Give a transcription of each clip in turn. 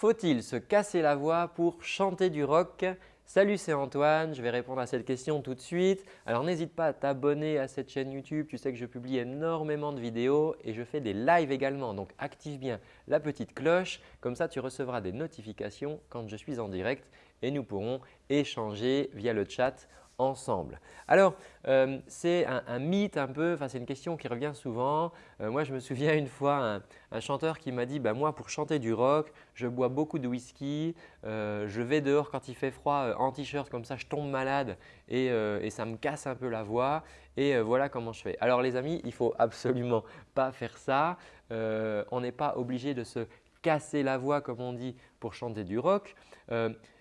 Faut-il se casser la voix pour chanter du rock? Salut, c'est Antoine. Je vais répondre à cette question tout de suite. Alors, n'hésite pas à t'abonner à cette chaîne YouTube. Tu sais que je publie énormément de vidéos et je fais des lives également. Donc, active bien la petite cloche. Comme ça, tu recevras des notifications quand je suis en direct et nous pourrons échanger via le chat ensemble. Alors, euh, c'est un, mythe un peu, enfin, c'est une question qui revient souvent. Euh, moi, je me souviens une fois un, chanteur qui m'a dit bah, Moi, pour chanter du rock, je bois beaucoup de whisky, euh, je vais dehors quand il fait froid en t-shirt, comme ça je tombe malade et, et, ça me casse un peu la voix et voilà comment je fais. Alors les amis, il ne faut absolument pas faire ça. on n'est pas obligé de se casser la voix comme on dit pour chanter du rock.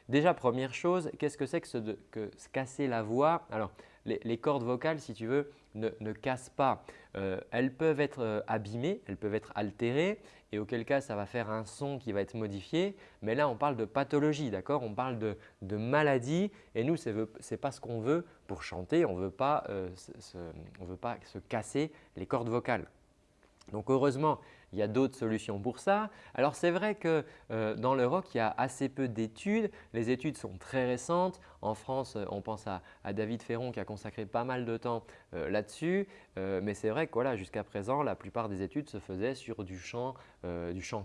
Déjà, première chose, qu'est-ce que c'est que, se casser la voix? Alors, les, cordes vocales, si tu veux, ne, cassent pas. Euh, elles peuvent être euh, abîmées, elles peuvent être altérées et auquel cas, ça va faire un son qui va être modifié. Mais là, on parle de pathologie, d'accord? On parle de, maladie et nous, ce n'est pas ce qu'on veut pour chanter. On ne veut pas euh, se casser les cordes vocales. Donc heureusement, il y a d'autres solutions pour ça. Alors c'est vrai que euh, dans le rock, il y a assez peu d'études. Les études sont très récentes. En France, euh, on pense à, David Ferron qui a consacré pas mal de temps euh, là-dessus. mais c'est vrai que jusqu'à présent, la plupart des études se faisaient sur du chant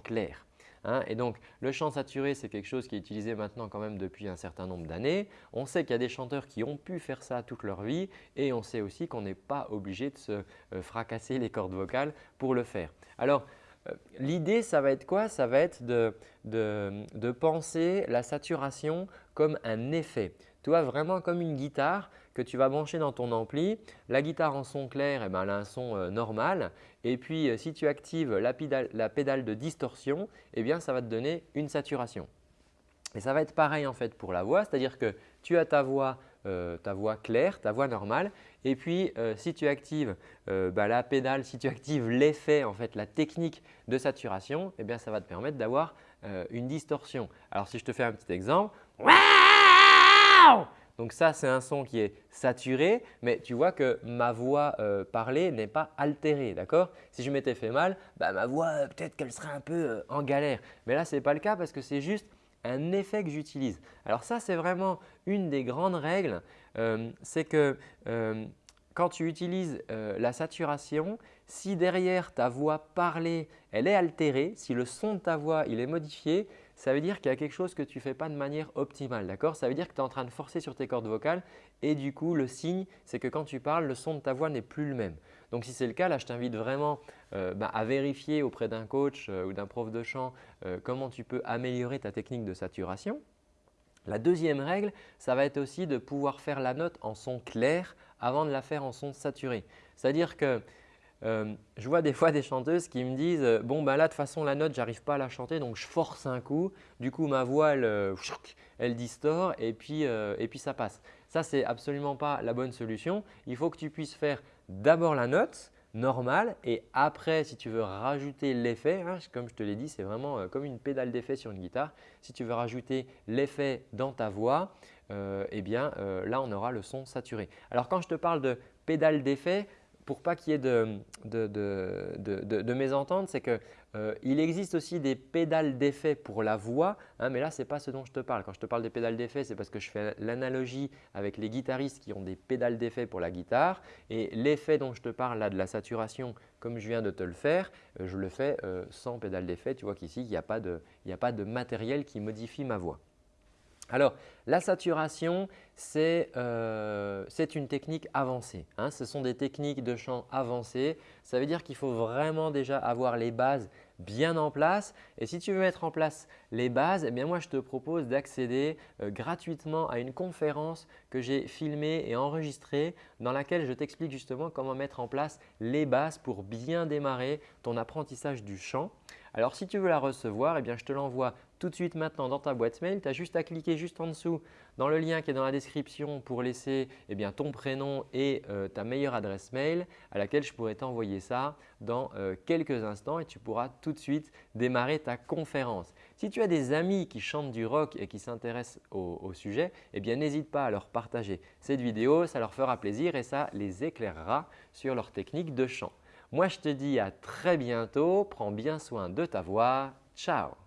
clair. Hein. et donc, le chant saturé, c'est quelque chose qui est utilisé maintenant quand même depuis un certain nombre d'années. On sait qu'il y a des chanteurs qui ont pu faire ça toute leur vie et on sait aussi qu'on n'est pas obligé de se euh, fracasser les cordes vocales pour le faire. Alors, euh, l'idée, ça va être quoi? Ça va être de, de penser la saturation comme un effet. Tu vois, vraiment comme une guitare que tu vas brancher dans ton ampli. La guitare en son clair, eh ben, elle a un son euh, normal. Et puis, euh, si tu actives la pédale, de distorsion, eh bien, ça va te donner une saturation. Et ça va être pareil en fait pour la voix, c'est-à-dire que tu as ta voix, euh, ta voix claire, ta voix normale. Et puis, si tu actives bah, la pédale, si tu actives l'effet, en fait, la technique de saturation, eh bien, ça va te permettre d'avoir une distorsion. Alors, si je te fais un petit exemple, donc ça, c'est un son qui est saturé, mais tu vois que ma voix euh, parlée n'est pas altérée. d'accord? Si je m'étais fait mal, bah, ma voix, euh, peut-être qu'elle serait un peu euh, en galère. Mais là, ce n'est pas le cas parce que c'est juste un effet que j'utilise. Alors ça, c'est vraiment une des grandes règles. c'est que quand tu utilises la saturation, si derrière ta voix parlée, elle est altérée, si le son de ta voix il est modifié, ça veut dire qu'il y a quelque chose que tu ne fais pas de manière optimale. d'accord? Ça veut dire que tu es en train de forcer sur tes cordes vocales et du coup, le signe, c'est que quand tu parles, le son de ta voix n'est plus le même. Donc, si c'est le cas, là, je t'invite vraiment euh, bah, à vérifier auprès d'un coach euh, ou d'un prof de chant euh, comment tu peux améliorer ta technique de saturation. La deuxième règle, ça va être aussi de pouvoir faire la note en son clair avant de la faire en son saturé. C'est-à-dire que euh, je vois des fois des chanteuses qui me disent euh, « bon ben là de façon la note j'arrive pas à la chanter donc je force un coup, du coup ma voix elle, euh, distord et puis, et puis ça passe ». Ça c'est absolument pas la bonne solution. Il faut que tu puisses faire d'abord la note normale et après si tu veux rajouter l'effet, hein, comme je te l'ai dit c'est vraiment comme une pédale d'effet sur une guitare. Si tu veux rajouter l'effet dans ta voix, eh bien là on aura le son saturé. Alors quand je te parle de pédale d'effet, pour pas qu'il y ait de, de, de, mésentente, c'est qu'il euh, existe aussi des pédales d'effet pour la voix, hein, mais là, ce n'est pas ce dont je te parle. Quand je te parle des pédales d'effet, c'est parce que je fais l'analogie avec les guitaristes qui ont des pédales d'effet pour la guitare. Et l'effet dont je te parle là de la saturation, comme je viens de te le faire, euh, je le fais euh, sans pédale d'effet. Tu vois qu'ici, il n'y a, pas de matériel qui modifie ma voix. Alors, la saturation, c'est euh, une technique avancée. Hein. Ce sont des techniques de chant avancées. Ça veut dire qu'il faut vraiment déjà avoir les bases bien en place. Et si tu veux mettre en place les bases, eh moi je te propose d'accéder euh, gratuitement à une conférence que j'ai filmée et enregistrée dans laquelle je t'explique justement comment mettre en place les bases pour bien démarrer ton apprentissage du chant. Alors si tu veux la recevoir, eh je te l'envoie tout de suite maintenant dans ta boîte mail. Tu as juste à cliquer juste en dessous dans le lien qui est dans la description pour laisser eh bien, ton prénom et euh, ta meilleure adresse mail à laquelle je pourrais t'envoyer ça dans euh, quelques instants et tu pourras tout de suite démarrer ta conférence. Si tu as des amis qui chantent du rock et qui s'intéressent au, sujet, eh bien n'hésite pas à leur partager cette vidéo, ça leur fera plaisir et ça les éclairera sur leur technique de chant. Moi, je te dis à très bientôt. Prends bien soin de ta voix. Ciao